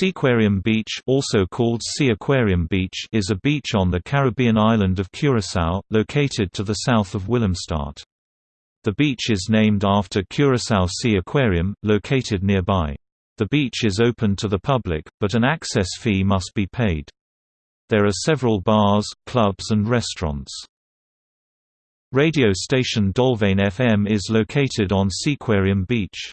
Seaquarium Beach also called Sea Aquarium Beach is a beach on the Caribbean island of Curaçao, located to the south of Willemstad. The beach is named after Curaçao Sea Aquarium, located nearby. The beach is open to the public, but an access fee must be paid. There are several bars, clubs and restaurants. Radio station Dolfijn FM is located on Seaquarium Beach.